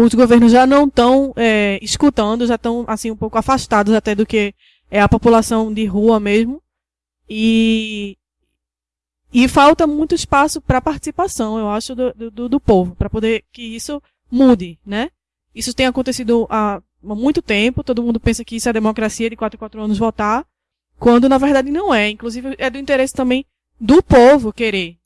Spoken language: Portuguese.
os governos já não estão é, escutando, já estão assim um pouco afastados até do que é a população de rua mesmo. E, e falta muito espaço para participação, eu acho, do, do, do povo, para poder que isso mude, né? Isso tem acontecido há muito tempo, todo mundo pensa que isso é democracia de 4 em 4 anos votar, quando na verdade não é. Inclusive é do interesse também do povo querer